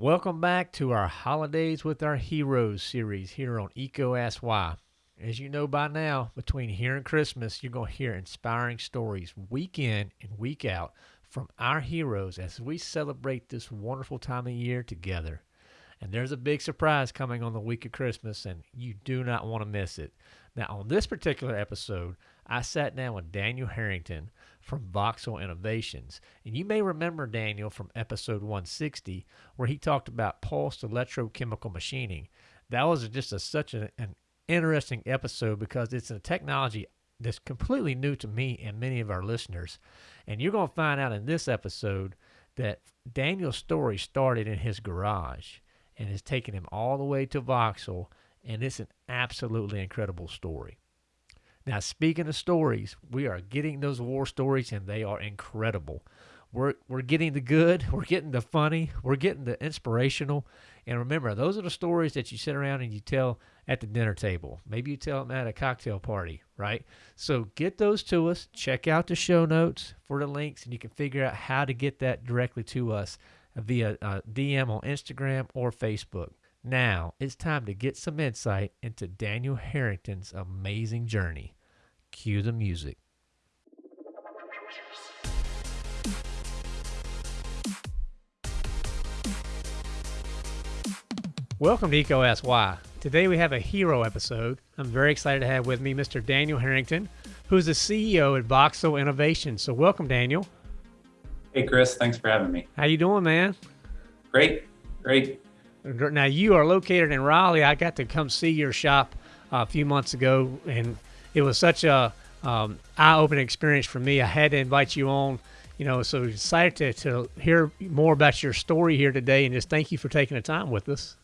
Welcome back to our Holidays with Our Heroes series here on Eco Ask Why. As you know by now, between here and Christmas, you're going to hear inspiring stories week in and week out from our heroes as we celebrate this wonderful time of year together. And there's a big surprise coming on the week of Christmas, and you do not want to miss it. Now, on this particular episode, I sat down with Daniel Harrington from Voxel Innovations. And you may remember Daniel from episode 160, where he talked about pulsed electrochemical machining. That was just a, such an interesting episode because it's a technology that's completely new to me and many of our listeners. And you're going to find out in this episode that Daniel's story started in his garage and has taken him all the way to Voxel. And it's an absolutely incredible story. Now, speaking of stories, we are getting those war stories, and they are incredible. We're, we're getting the good, we're getting the funny, we're getting the inspirational. And remember, those are the stories that you sit around and you tell at the dinner table. Maybe you tell them at a cocktail party, right? So get those to us. Check out the show notes for the links, and you can figure out how to get that directly to us via uh, DM on Instagram or Facebook. Now it's time to get some insight into Daniel Harrington's amazing journey. Cue the music. Welcome to Ask Why. Today we have a hero episode. I'm very excited to have with me Mr. Daniel Harrington, who's the CEO at Voxel Innovation. So welcome, Daniel. Hey, Chris. Thanks for having me. How you doing, man? Great, great. Now you are located in Raleigh. I got to come see your shop a few months ago, and it was such a um, eye-opening experience for me. I had to invite you on, you know, so excited to, to hear more about your story here today, and just thank you for taking the time with us.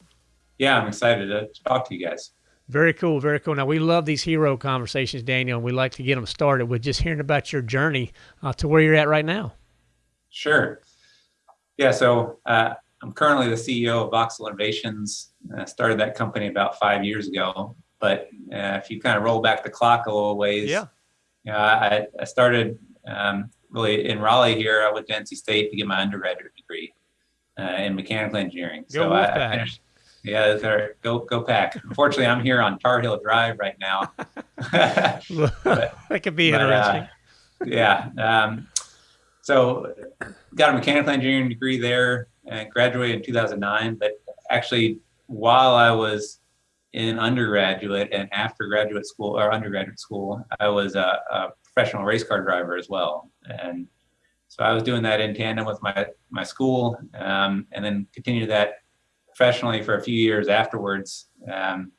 Yeah, I'm excited to talk to you guys. Very cool, very cool. Now we love these hero conversations, Daniel, and we like to get them started with just hearing about your journey uh, to where you're at right now. Sure. Yeah, so uh, I'm currently the CEO of Voxel Innovations. I started that company about five years ago. But uh, if you kind of roll back the clock a little ways, yeah, you know, I, I started um, really in Raleigh here. I went to NC State to get my undergraduate degree uh, in mechanical engineering. Go so I, I finished. Yeah, there, go go pack. Unfortunately, I'm here on Tar Heel Drive right now. but, that could be but, uh, interesting. Yeah. Um, so got a mechanical engineering degree there and graduated in 2009. But actually, while I was in undergraduate and after graduate school or undergraduate school, I was a, a, professional race car driver as well. And so I was doing that in tandem with my, my school um, and then continued that professionally for a few years afterwards. Um,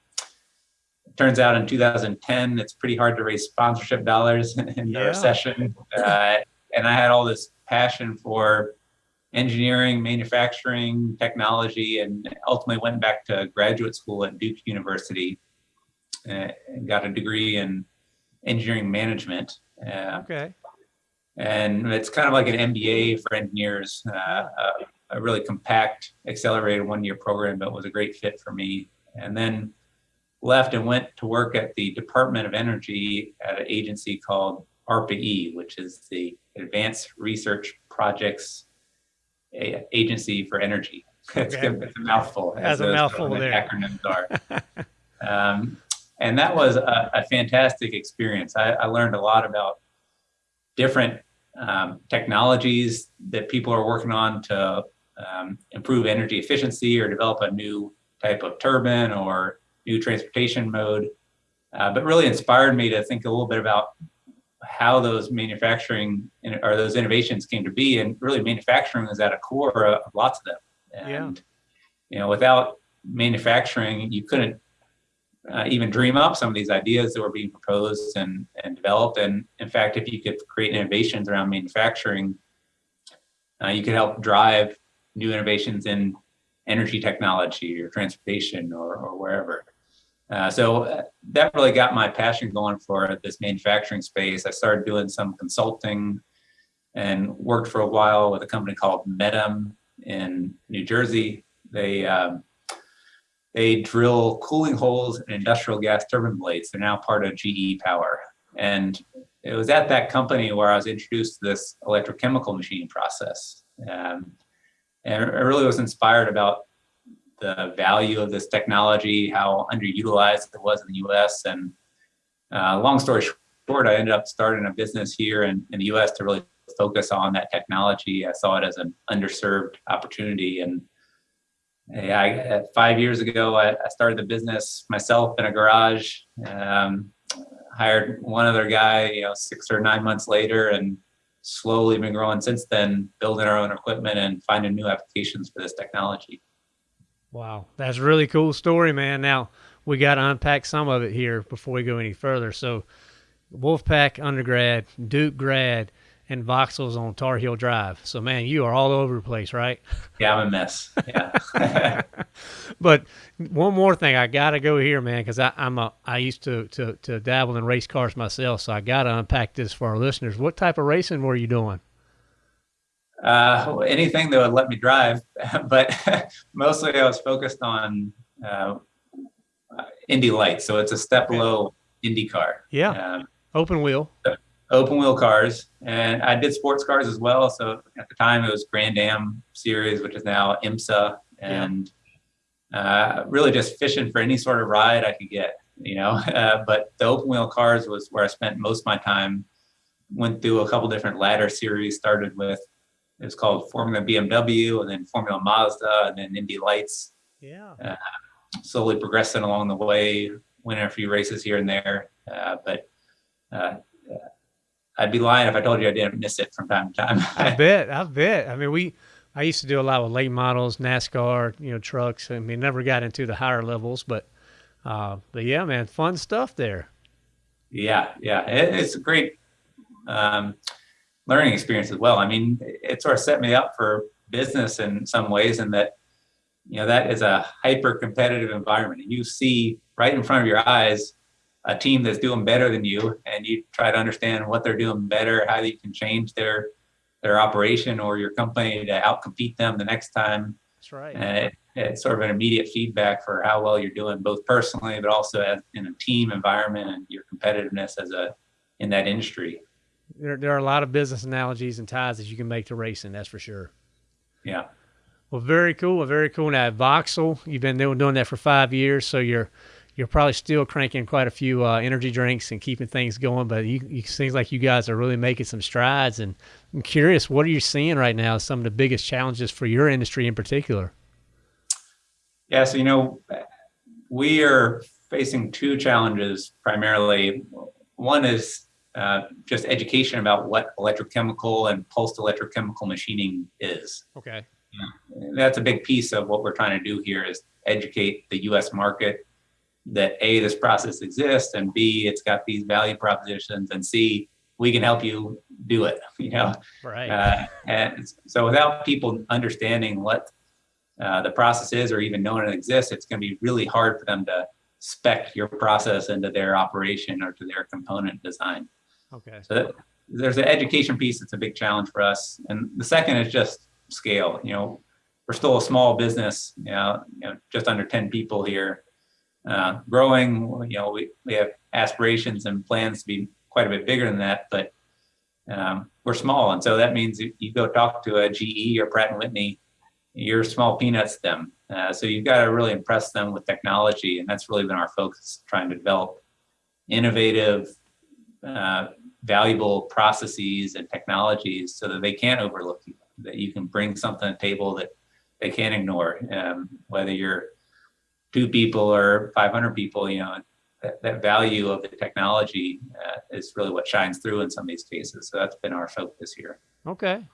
turns out in 2010, it's pretty hard to raise sponsorship dollars in the recession. Uh, and I had all this passion for engineering, manufacturing, technology, and ultimately went back to graduate school at Duke University uh, and got a degree in engineering management. Uh, okay. And it's kind of like an MBA for engineers, uh, a, a, really compact, accelerated one-year program, but was a great fit for me. And then left and went to work at the Department of Energy at an agency called ARPA-E, which is the Advanced Research Projects Agency for Energy. It's, okay. it's a mouthful. As a mouthful there. Acronyms are. um, and that was a, a fantastic experience. I, I, learned a lot about different um, technologies that people are working on to um, improve energy efficiency or develop a new type of turbine or new transportation mode. Uh, but really inspired me to think a little bit about how those manufacturing or those innovations came to be. And really manufacturing is at a core of lots of them. And, yeah. you know, without manufacturing, you couldn't uh, even dream up some of these ideas that were being proposed and, and developed. And in fact, if you could create innovations around manufacturing, uh, you could help drive new innovations in energy technology or transportation or, or wherever. Uh, so uh, that really got my passion going for this manufacturing space. I started doing some consulting and worked for a while with a company called Metem in New Jersey. They um, they drill cooling holes in industrial gas turbine blades. They're now part of GE Power. And it was at that company where I was introduced to this electrochemical machining process. Um, and I really was inspired about the value of this technology, how underutilized it was in the U.S. And uh, long story short, I ended up starting a business here in, in the U.S. to really focus on that technology. I saw it as an underserved opportunity, and I, five years ago, I, I, started the business myself in a garage. Um, hired one other guy, you know, six or nine months later, and slowly been growing since then, building our own equipment and finding new applications for this technology. Wow, that's a really cool story, man. Now we got to unpack some of it here before we go any further. So, Wolfpack undergrad, Duke grad, and Voxel's on Tar Heel Drive. So, man, you are all over the place, right? Yeah, I'm a mess. Yeah. but one more thing, I gotta go here, man, because I'm a I used to, to to dabble in race cars myself, so I gotta unpack this for our listeners. What type of racing were you doing? Uh, anything that would let me drive, but mostly I was focused on uh, Indy Lights. So it's a step below Indy car. Yeah. Um, open wheel. Open wheel cars, and I did sports cars as well. So at the time it was Grand Am series, which is now IMSA, and yeah. uh, really just fishing for any sort of ride I could get. You know, uh, but the open wheel cars was where I spent most of my time. Went through a couple different ladder series. Started with it was called Formula BMW, and then Formula Mazda, and then Indy Lights. Yeah. Uh, slowly progressing along the way, winning a few races here and there. Uh, but uh, I'd be lying if I told you I didn't miss it from time to time. I bet. I bet. I mean, we. I used to do a lot with late models, NASCAR, you know, trucks. I mean, never got into the higher levels, but, uh, but yeah, man, fun stuff there. Yeah, yeah, it, it's a great um, learning experience as well. I mean, it sort of set me up for business in some ways, in that you know that is a hyper competitive environment, and you see right in front of your eyes a team that's doing better than you and you try to understand what they're doing better, how you can change their their operation or your company to outcompete them the next time. That's right. And it, it's sort of an immediate feedback for how well you're doing, both personally, but also as, in a team environment and your competitiveness as a in that industry. There, there are a lot of business analogies and ties that you can make to racing. That's for sure. Yeah. Well, very cool. Very cool. Now, Voxel, you've been doing, doing that for five years, so you're you're probably still cranking quite a few uh, energy drinks and keeping things going. But you, it seems like you guys are really making some strides. And I'm curious, what are you seeing right now? Some of the biggest challenges for your industry in particular. Yeah, so you know, we are facing two challenges primarily. One is uh, just education about what electrochemical and pulsed electrochemical machining is. Okay. Yeah. That's a big piece of what we're trying to do here is educate the U.S. market that a this process exists and b it's got these value propositions and c we can help you do it you know right uh, and so without people understanding what uh, the process is or even knowing it exists it's going to be really hard for them to spec your process into their operation or to their component design okay so there's an education piece that's a big challenge for us and the second is just scale you know we're still a small business you know, you know just under 10 people here uh, growing. You know, we, we have aspirations and plans to be quite a bit bigger than that, but um, we're small. And so that means you go talk to a GE or Pratt Whitney, you're small peanuts to them. Uh, so you've got to really impress them with technology. And that's really been our focus, trying to develop innovative, uh, valuable processes and technologies so that they can't overlook you, that you can bring something to the table that they can't ignore, um, whether you're two people or 500 people, you know, that, that value of the technology uh, is really what shines through in some of these cases. So that's been our focus here. Okay.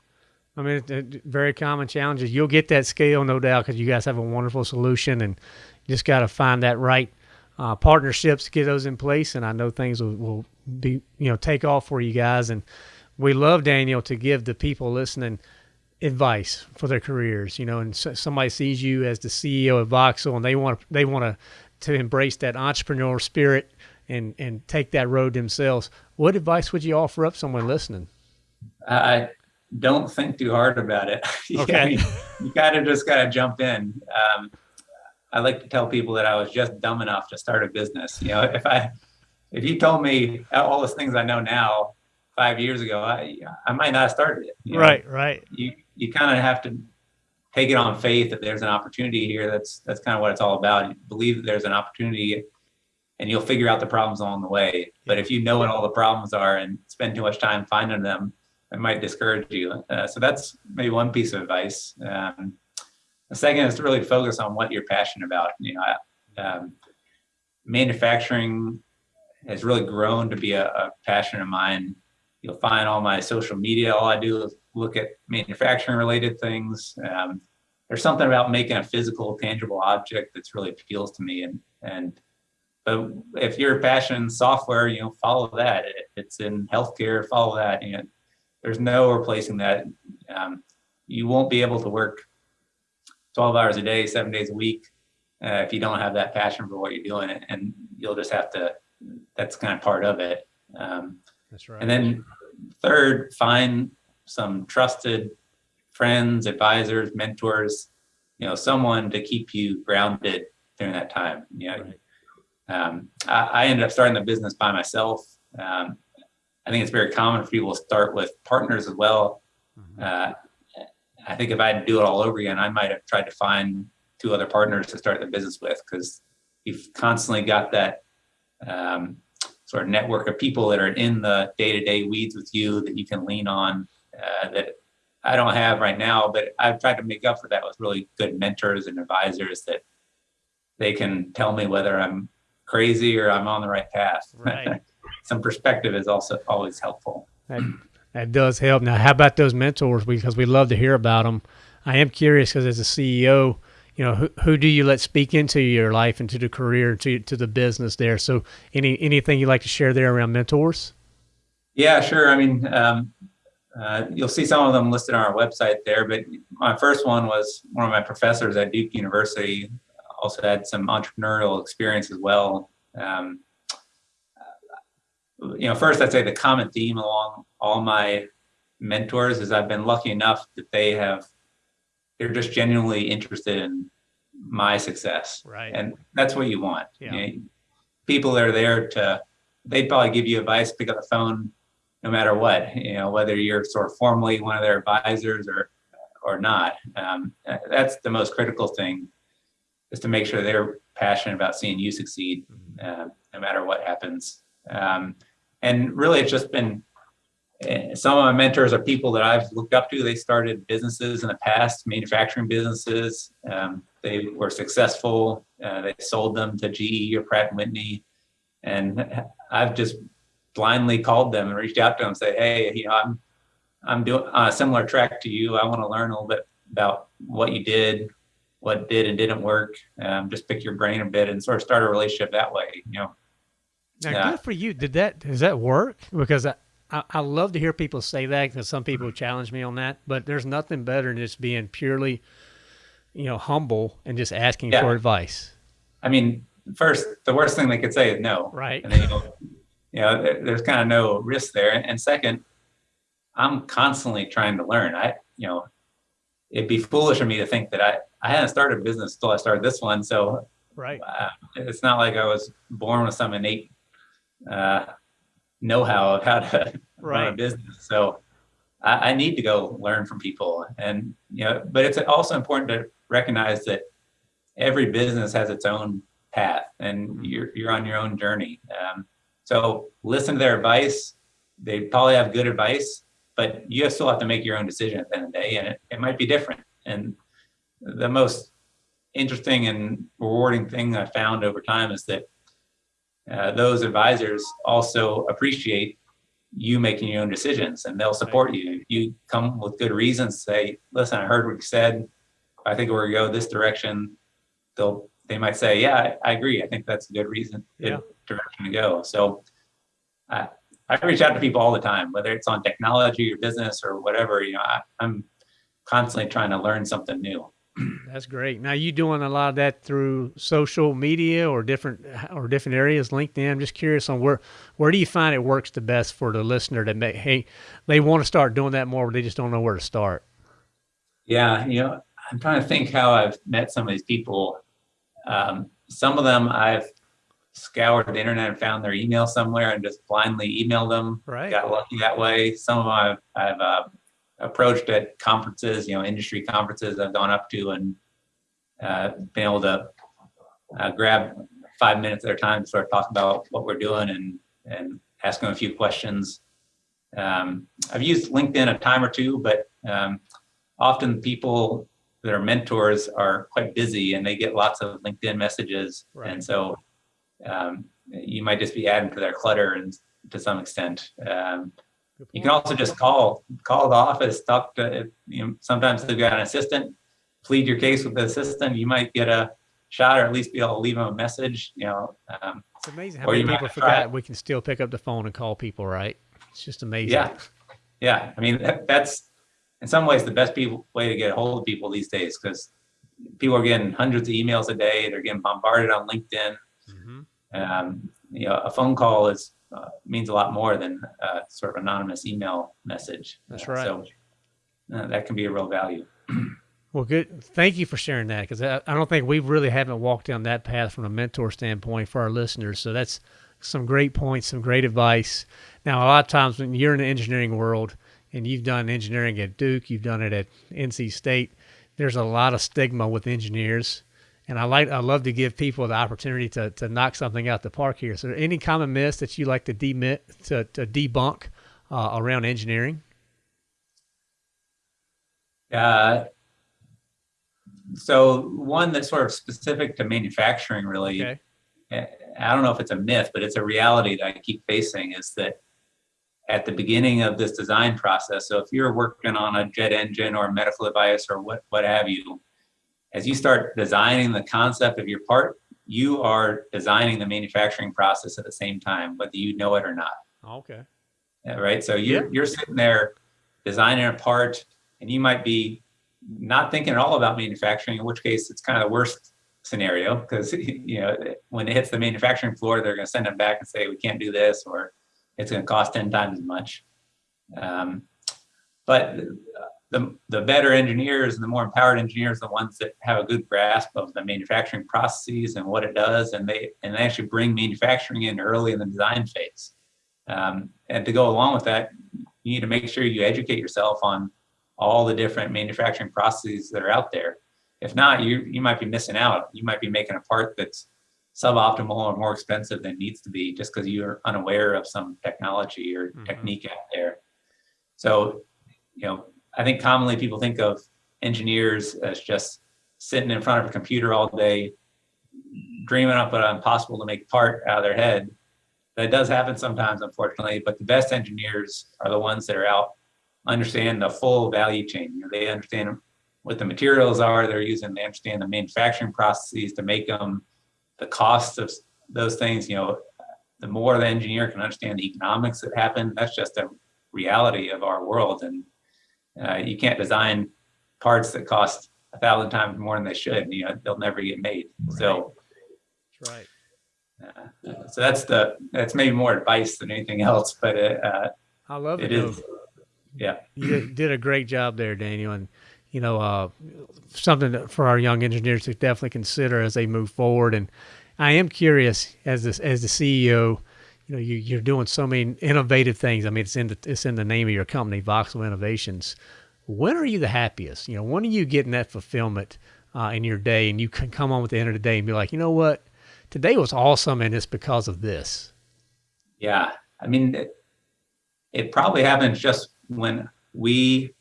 I mean, very common challenges. You'll get that scale, no doubt, because you guys have a wonderful solution, and just got to find that right uh, partnerships to get those in place. And I know things will, will be, you know, take off for you guys. And we love Daniel to give the people listening advice for their careers, you know, and so, somebody sees you as the CEO of Voxel and they want to they want to to embrace that entrepreneurial spirit and and take that road themselves. What advice would you offer up someone listening? I don't think too hard about it. Okay. you kind of just got to jump in. Um, I like to tell people that I was just dumb enough to start a business. You know, if I if you told me all the things I know now five years ago, I I might not have started it. Right, know? right. You you kind of have to take it on faith that there's an opportunity here. That's that's kind of what it's all about. You believe that there's an opportunity, and you'll figure out the problems along the way. But if you know what all the problems are and spend too much time finding them, it might discourage you. Uh, so that's maybe one piece of advice. Um, the second is to really focus on what you're passionate about. You know, um, manufacturing has really grown to be a, a passion of mine. You'll find all my social media. All I do is look at manufacturing related things. Um, there's something about making a physical, tangible object that's really appeals to me. And and but if you're passionate in software, you know, follow that. It's in healthcare, follow that. You know, there's no replacing that. Um, you won't be able to work 12 hours a day, seven days a week, uh, if you don't have that passion for what you're doing, and you'll just have to. That's kind of part of it. Um, that's right. And then third, find some trusted friends, advisors, mentors, you know, someone to keep you grounded during that time. You know, right. um, I, I, ended up starting the business by myself. Um, I think it's very common for people to start with partners as well. Mm-hmm. Uh, I think if I had to do it all over again, I might have tried to find two other partners to start the business with because you've constantly got that um, sort of network of people that are in the day-to-day weeds with you that you can lean on uh, that I don't have right now, but I've tried to make up for that with really good mentors and advisors that they can tell me whether I'm crazy or I'm on the right path. Right. Some perspective is also always helpful. That, that does help. Now, how about those mentors? Because we love to hear about them. I am curious because as a CEO, you know, who, who do you let speak into your life, into the career, to to the business there? So, any anything you like to share there around mentors? Yeah, sure. I mean, um, uh, you'll see some of them listed on our website there, but my first one was one of my professors at Duke University. Also had some entrepreneurial experience as well. Um, you know, first I'd say the common theme along all my mentors is I've been lucky enough that they have, they're just genuinely interested in my success. Right. And that's what you want. Yeah. You know, people are there to, they'd probably give you advice, pick up the phone, no matter what, you know, whether you're sort of formally one of their advisors or or not. Um, that's the most critical thing is to make sure they're passionate about seeing you succeed, uh, no matter what happens. Um, and really, it's just been uh, some of my mentors are people that I've looked up to. They started businesses in the past, manufacturing businesses. Um, they were successful. Uh, they sold them to GE or Pratt and Whitney, and I've just blindly called them and reached out to them and say, hey, you know, I'm I'm doing a similar track to you. I want to learn a little bit about what you did, what did and didn't work. Um, just pick your brain a bit and sort of start a relationship that way. You know. Now, yeah. good for you. Did that does that work? Because I, I, I love to hear people say that because some people challenge me on that. But there's nothing better than just being purely, you know, humble and just asking yeah. for advice. I mean, first, the worst thing they could say is no. Right. And then you you know, there's kind of no risk there. And second, I'm constantly trying to learn. I, you know, it'd be foolish of me to think that I, I hadn't started a business until I started this one. So right. Uh, it's not like I was born with some innate uh, know-how of how to right. run a business. So I, I need to go learn from people and, you know, but it's also important to recognize that every business has its own path and mm-hmm. you're, you're on your own journey. Um, so listen to their advice. They probably have good advice, but you still have to make your own decision at the end of the day, and it, it might be different. And the most interesting and rewarding thing I found over time is that uh, those advisors also appreciate you making your own decisions and they'll support you. If you come with good reasons, say, listen, I heard what you said. I think we're gonna go this direction. They'll they might say, yeah, I, I agree. I think that's a good reason. Yeah direction to go. So I, I reach out to people all the time, whether it's on technology or business or whatever. You know, I, I'm constantly trying to learn something new. That's great. Now you doing a lot of that through social media or different or different areas, LinkedIn. I'm just curious on where where do you find it works the best for the listener that may hey they want to start doing that more, but they just don't know where to start. Yeah, you know, I'm trying to think how I've met some of these people. Um, some of them I've scoured the internet and found their email somewhere and just blindly emailed them. Right. Got lucky that way. Some of them I've, I've uh, approached at conferences, you know, industry conferences I've gone up to and uh, been able to uh, grab five minutes at their time to sort of talk about what we're doing and, and ask them a few questions. Um, I've used LinkedIn a time or two, but um, often people that are mentors are quite busy and they get lots of LinkedIn messages. Right. And so um, you might just be adding to their clutter and to some extent. Um, you can also just call, call the office, talk to, you know, sometimes they've got an assistant, plead your case with the assistant. You might get a shot or at least be able to leave them a message, you know. Um, It's amazing how many people it. we can still pick up the phone and call people, right? It's just amazing. Yeah. Yeah, I mean, that, that's in some ways the best people, way to get a hold of people these days because people are getting hundreds of emails a day. They're getting bombarded on LinkedIn. Mhm. Um, you know, a phone call is uh, means a lot more than uh, sort of anonymous email message. That's Uh, right. So uh, that can be a real value. Well, good. Thank you for sharing that because I, I don't think we really haven't walked down that path from a mentor standpoint for our listeners. So that's some great points, some great advice. Now, a lot of times when you're in the engineering world and you've done engineering at Duke, you've done it at NC State, there's a lot of stigma with engineers. And I like, I love to give people the opportunity to, to knock something out the park here. So, any common myths that you like to demit to, to debunk uh, around engineering? Uh, so one that's sort of specific to manufacturing, really. Okay. I don't know if it's a myth, but it's a reality that I keep facing is that at the beginning of this design process, so if you're working on a jet engine or a medical device or what, what have you, as you start designing the concept of your part, you are designing the manufacturing process at the same time, whether you know it or not. Okay. Yeah, right. So you're Yeah. you're sitting there designing a part, and you might be not thinking at all about manufacturing. In which case, it's kind of the worst scenario because you know when it hits the manufacturing floor, they're going to send it back and say we can't do this, or it's going to cost ten times as much. Um, but the the better engineers and the more empowered engineers, are the ones that have a good grasp of the manufacturing processes and what it does, and they and they actually bring manufacturing in early in the design phase. Um, and to go along with that, you need to make sure you educate yourself on all the different manufacturing processes that are out there. If not, you you might be missing out. You might be making a part that's suboptimal or more expensive than needs to be just because you're unaware of some technology or Mhm. technique out there. So, you know, I think commonly people think of engineers as just sitting in front of a computer all day, dreaming up an impossible to make part out of their head. That does happen sometimes, unfortunately, but the best engineers are the ones that are out, understand the full value chain. You know, they understand what the materials are they're using, they understand the manufacturing processes to make them, the costs of those things. You know, the more the engineer can understand the economics that happen, that's just a reality of our world. And uh, you can't design parts that cost a thousand times more than they should. You know, they'll never get made. So, That's right. uh, so that's the that's maybe more advice than anything else, but it, uh, I love it. it is. Yeah. You did, a great job there, Daniel, and you know uh, something that for our young engineers to definitely consider as they move forward. And I am curious as this as the CEO, you know, you, you're doing so many innovative things. I mean, it's in the it's in the name of your company, Voxel Innovations. When are you the happiest? You know, when are you getting that fulfillment uh, in your day, and you can come on with the end of the day and be like, you know what, today was awesome, and it's because of this. Yeah, I mean, it, it probably happens just when we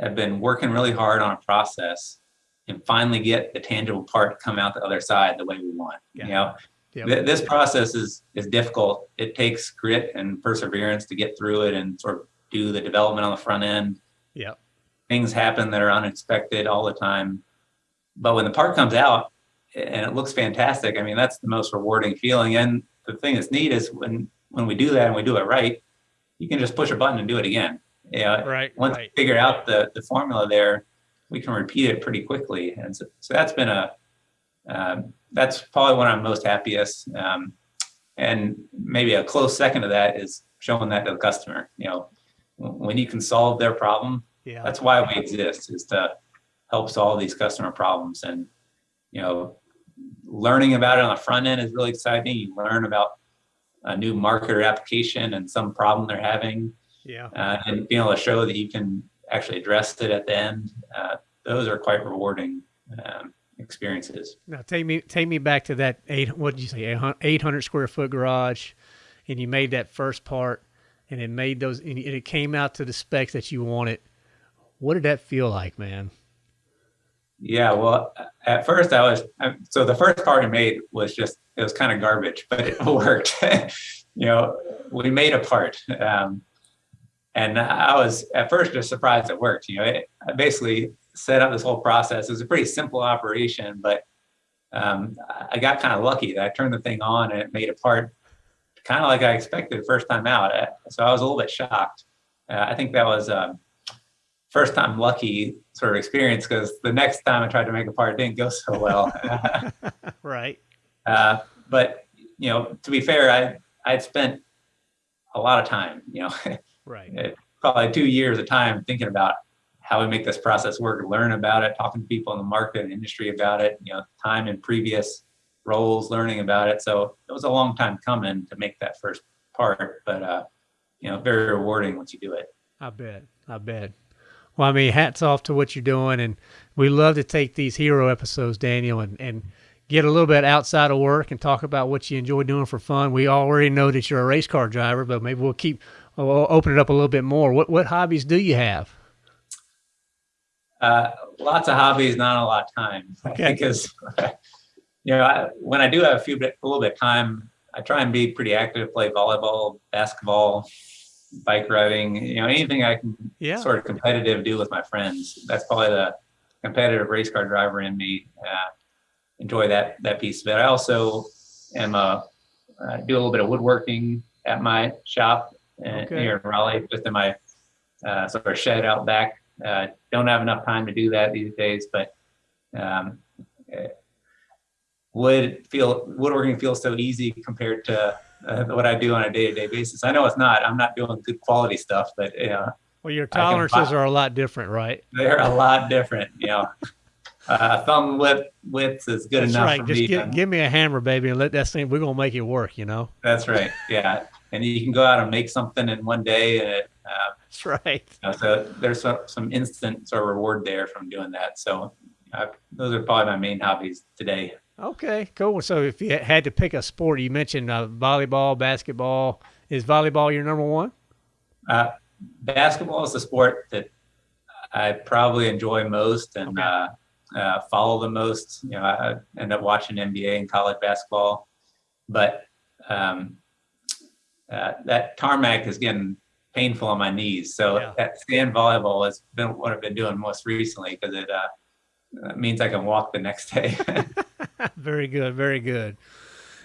have been working really hard on a process and finally get the tangible part to come out the other side the way we want. Yeah. You know, Yep. Th- this process is is difficult. It takes grit and perseverance to get through it and sort of do the development on the front end. Yeah. Things happen that are unexpected all the time, but when the part comes out and it looks fantastic, I mean that's the most rewarding feeling. And the thing that's neat is when when we do that and we do it right, you can just push a button and do it again. Yeah. Right. Once right. we figure out the the formula there, we can repeat it pretty quickly. And so, so that's been a um, that's probably when I'm most happiest. Um, and maybe a close second to that is showing that to the customer. You know, when you can solve their problem, Yeah. that's why we exist is to help solve these customer problems. And you know, learning about it on the front end is really exciting. You learn about a new market or application and some problem they're having, Yeah. uh, and being able to show that you can actually address it at the end. Uh, those are quite rewarding um, experiences. Now take me take me back to that eight. What did you say? Eight hundred square foot garage, and you made that first part, and it made those, and it came out to the specs that you wanted. What did that feel like, man? Yeah, well, at first I was so the first part I made was just it was kind of garbage, but it worked. you know, we made a part, um, and I was at first just surprised it worked. You know, it, basically set up this whole process. It was a pretty simple operation, but um, I got kind of lucky that I turned the thing on and it made a part kind of like I expected the first time out. So I was a little bit shocked. Uh, I think that was um, first time lucky sort of experience because the next time I tried to make a part, didn't go so well. right. Uh, but you know, to be fair, I I'd spent a lot of time, you know, right, probably two years of time thinking about how we make this process work, learn about it, talking to people in the market and industry about it, you know, time in previous roles, learning about it. So it was a long time coming to make that first part, but uh, you know, very rewarding once you do it. I bet. I bet. Well, I mean, hats off to what you're doing, and we love to take these hero episodes, Daniel, and and get a little bit outside of work and talk about what you enjoy doing for fun. We already know that you're a race car driver, but maybe we'll keep we'll open it up a little bit more. What what hobbies do you have? Uh, lots of hobbies, not a lot of time. Okay. Because you know, I, when I do have a few bit, a little bit of time, I try and be pretty active, play volleyball, basketball, bike riding, you know, anything I can yeah. sort of competitive do with my friends. That's probably the competitive race car driver in me. Uh, enjoy that that piece of it. I also am a uh, do a little bit of woodworking at my shop uh, okay. here in Raleigh, just in my uh, sort of shed out back. Uh, don't have enough time to do that these days, but um, wood feel woodworking feels so easy compared to uh, what I do on a day-to-day basis. I know it's not. I'm not doing good quality stuff, but you know. Well, your tolerances are a lot different, right? They're a lot different. You know, uh, thumb width width is good that's enough right. for Just me. Give, give me a hammer, baby, and let that thing. We're gonna make it work. You know. That's right. Yeah, and you can go out and make something in one day, and it, uh, that's right. You know, so there's some, some instant sort of reward there from doing that. So uh, those are probably my main hobbies today. Okay, cool. So if you had to pick a sport, you mentioned uh, volleyball, basketball. Is volleyball your number one? Uh, basketball is the sport that I probably enjoy most and okay. uh, uh, follow the most. You know, I end up watching NBA and college basketball, but um, uh, that tarmac is getting painful on my knees. So yeah. that sand volleyball has been what I've been doing most recently because it uh, means I can walk the next day. very good, very good.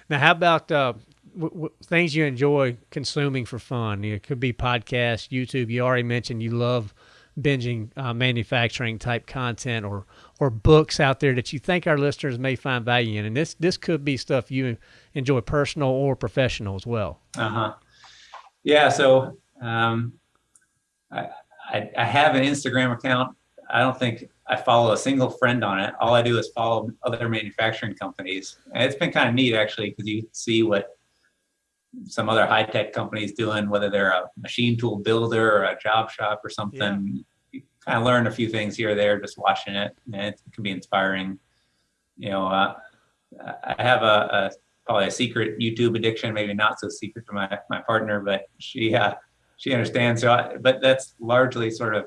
Now, how about uh, w- w- things you enjoy consuming for fun? It could be podcasts, YouTube. You already mentioned you love binging uh, manufacturing type content or or books out there that you think our listeners may find value in. And this this could be stuff you enjoy personal or professional as well. Uh huh. Yeah. So um, I, I, I have an Instagram account. I don't think I follow a single friend on it. All I do is follow other manufacturing companies, and it's been kind of neat actually because you see what some other high tech companies doing, whether they're a machine tool builder or a job shop or something. Yeah. You kind of learn a few things here or there just watching it, and it can be inspiring. You know, uh, I have a, a, probably a secret YouTube addiction, maybe not so secret to my my partner, but she uh, she understands. So, I, but that's largely sort of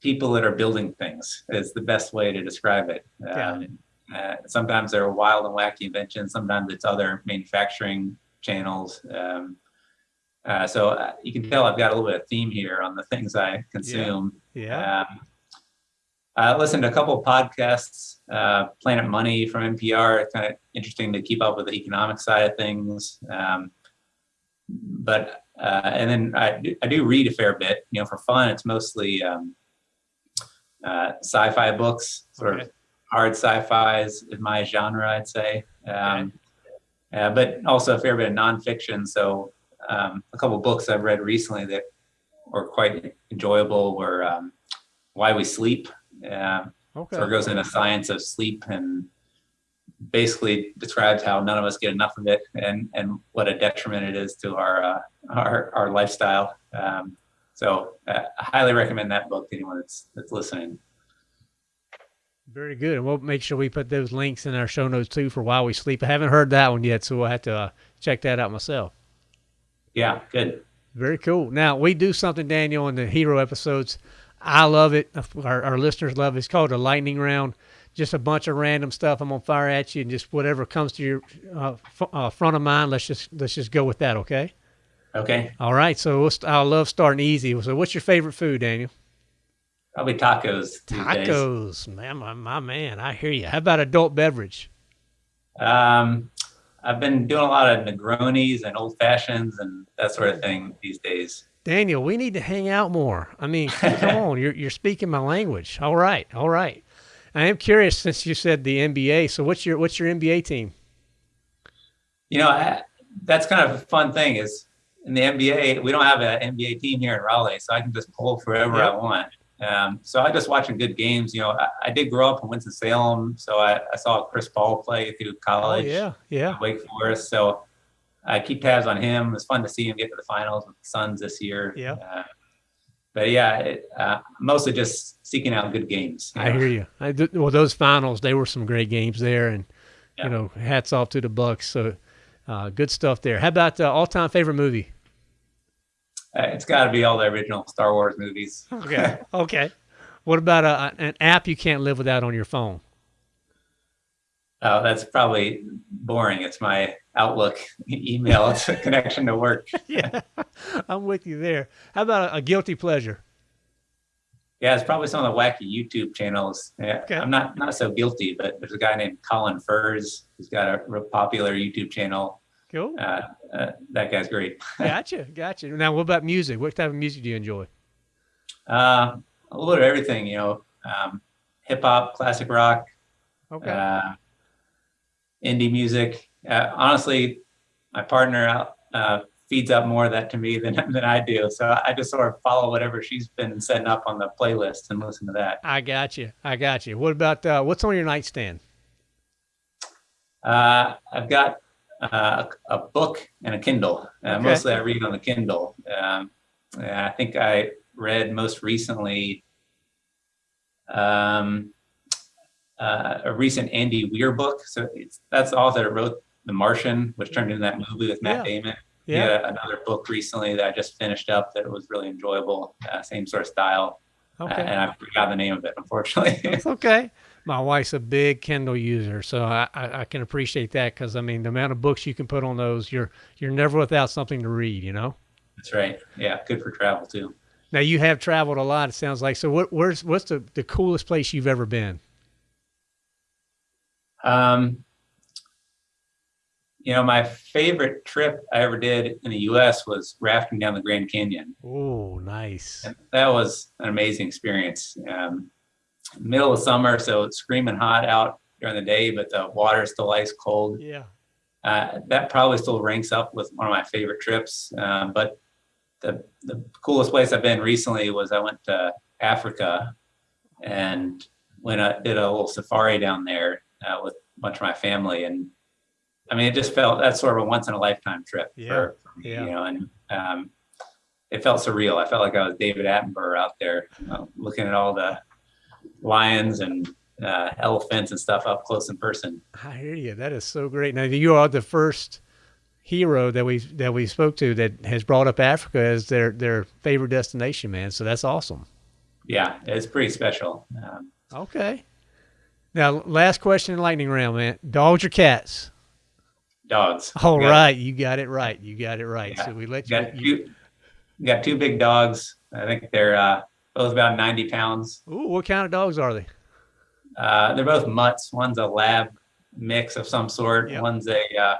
people that are building things is the best way to describe it. Yeah. Um, uh, sometimes they're wild and wacky inventions. Sometimes it's other manufacturing channels. Um, uh, so uh, you can tell I've got a little bit of theme here on the things I consume. Yeah. yeah. Um, I listened to a couple of podcasts, uh, Planet Money from NPR. It's kind of interesting to keep up with the economic side of things. Um, but uh, and then I do, I do read a fair bit. You know, for fun, it's mostly um, uh, sci-fi books, sort okay. of hard sci-fi is, my genre, I'd say. Um, okay. uh, but also a fair bit of nonfiction. So um, a couple books I've read recently that were quite enjoyable were um, Why We Sleep. Uh, okay. So it goes into science of sleep and basically describes how none of us get enough of it and, and what a detriment it is to our, uh, our, our lifestyle. Um, so uh, I highly recommend that book to anyone that's that's listening. Very good. And we'll make sure we put those links in our show notes too for While We Sleep. I haven't heard that one yet, so we'll have to uh, check that out myself. Yeah, good. Very cool. Now, we do something, Daniel, in the hero episodes. I love it. Our, our listeners love it. It's called a lightning round. Just a bunch of random stuff. I'm gonna fire at you, and just whatever comes to your uh, f- uh, front of mind. Let's just let's just go with that. Okay. Okay. All right. So we'll st- I love starting easy. So, what's your favorite food, Daniel? Probably tacos. Tacos, man, my, my man. I hear you. How about adult beverage? Um, I've been doing a lot of Negronis and old fashions and that sort of thing these days. Daniel, we need to hang out more. I mean, come on, you're you're speaking my language. All right, all right. I am curious since you said the NBA. So what's your what's your NBA team? You know, I, that's kind of a fun thing is in the NBA, we don't have an NBA team here in Raleigh, so I can just pull wherever. I want. Um, so I just watching good games. You know, I, I did grow up in Winston Salem, so I, I saw Chris Paul play through Oh college. yeah, yeah. Wake Forest. So I keep tabs on him. It was fun to see him get to the finals with the Suns this year. Yeah. Uh, but yeah, it, uh, mostly just seeking out good games. I know. hear you. I, th- well, those finals, they were some great games there, and Yeah. you know, hats off to the Bucks. So uh, good stuff there. How about uh, all time favorite movie? Uh, it's got to be all the original Star Wars movies. Okay, okay. What about uh, an app you can't live without on your phone? Oh, that's probably boring. It's my Outlook email. It's a connection to work. yeah, I'm with you there. How about a, a guilty pleasure? Yeah, it's probably some of the wacky YouTube channels. Yeah, Okay. I'm not not so guilty, but there's a guy named Colin Furze who's got a real popular YouTube channel. Cool. Uh, uh, that guy's great. Gotcha, gotcha. Now, what about music? What type of music do you enjoy? Uh, a little bit of everything, you know, um, hip hop, classic rock, Okay. uh, indie music. Uh, honestly, my partner out, uh, feeds up more of that to me than, than I do. So I just sort of follow whatever she's been setting up on the playlist and listen to that. I got you. I got you. What about uh, what's on your nightstand? Uh, I've got uh, a book and a Kindle. Uh, Okay. Mostly I read on the Kindle. Um, I think I read most recently um, uh, a recent Andy Weir book. So it's, that's the author that wrote The Martian, which turned into that movie with Matt Yeah. Damon. Yeah. another book recently that I just finished up that was really enjoyable. Uh, same sort of style. Uh, Okay. and I forgot the name of it, unfortunately. It's okay. My wife's a big Kindle user, so I, I, I can appreciate that because I mean the amount of books you can put on those, you're you're never without something to read. You know. that's right. Yeah, good for travel too. Now you have traveled a lot. It sounds like. So what? Where's what's the the coolest place you've ever been? Um, you know, my favorite trip I ever did in the U.S. was rafting down the Grand Canyon. Oh, nice. And that was an amazing experience. Um, middle of summer, so it's screaming hot out during the day, but the water is still ice cold. Yeah. Uh, that probably still ranks up with one of my favorite trips. Um, but the, the coolest place I've been recently was I went to Africa and when I did a little safari down there uh, with a bunch of my family. And I mean, it just felt that's sort of a once in a lifetime trip Yeah, for, for me, yeah. you know, and um, it felt surreal. I felt like I was David Attenborough out there you know, looking at all the lions and uh, elephants and stuff up close in person. I hear you. That is so great. Now you are the first hero that we that we spoke to that has brought up Africa as their their favorite destination, man. So that's awesome. Yeah, it's pretty special. Um, Okay. Now, last question in lightning round, man. Dogs or cats? dogs. All got- right, you got it right. You got it right. Yeah. So we let you. Got you two, we got two big dogs. I think they're uh, both about 90 pounds. ooh, what kind of dogs are they? Uh, they're both mutts. One's a lab mix of some sort. Yep. One's a uh,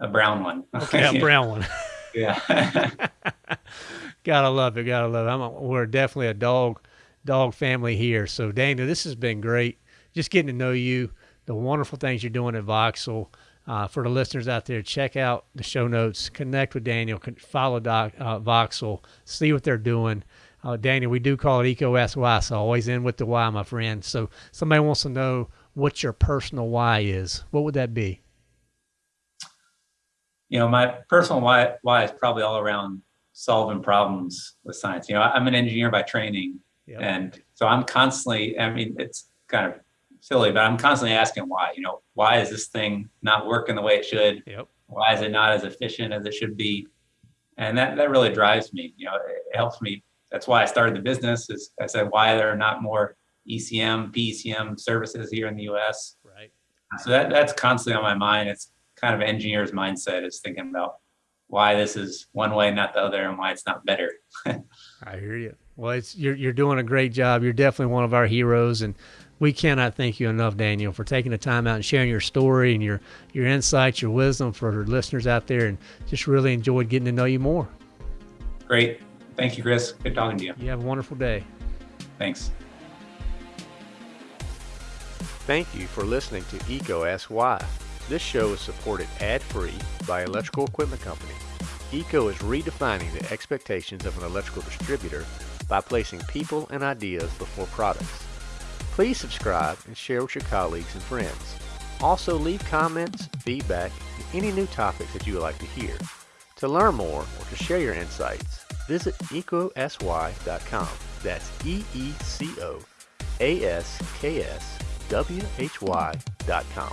a brown one. Okay, a brown one. yeah. gotta love it. Gotta love it. I'm a, we're definitely a dog dog family here. So Daniel, this has been great. Just getting to know you, the wonderful things you're doing at Voxel. Uh, for the listeners out there, check out the show notes, connect with Daniel, follow Doc, uh, Voxel, see what they're doing. Uh, Daniel, we do call it Eco SY, so always in with the why, my friend. So somebody wants to know what your personal why is. What would that be? you know, my personal why why is probably all around solving problems with science. You know, I'm an engineer by training, yep. and so I'm constantly. I mean, it's kind of silly, but I'm constantly asking why. You know, why is this thing not working the way it should? Yep. Why is it not as efficient as it should be? And that that really drives me. You know, it helps me. That's why I started the business. Is I said why there are not more ECM, PECM services here in the U.S. Right. So that that's constantly on my mind. It's kind of an engineer's mindset is thinking about why this is one way, not the other, and why it's not better. I hear you. Well, it's you're you're doing a great job. You're definitely one of our heroes, and we cannot thank you enough, Daniel, for taking the time out and sharing your story and your your insights, your wisdom for our listeners out there, and just really enjoyed getting to know you more. Great. Thank you, Chris. Good talking to you. You have a wonderful day. Thanks. Thank you for listening to EECO Ask Why. This show is supported ad-free by Electrical Equipment Company. EECO is redefining the expectations of an electrical distributor by placing people and ideas before products. Please subscribe and share with your colleagues and friends. Also leave comments, feedback, and any new topics that you would like to hear. To learn more or to share your insights, visit eecoaskswhy.com. That's E-E-C-O-A-S-K-S-W-H-Y.com.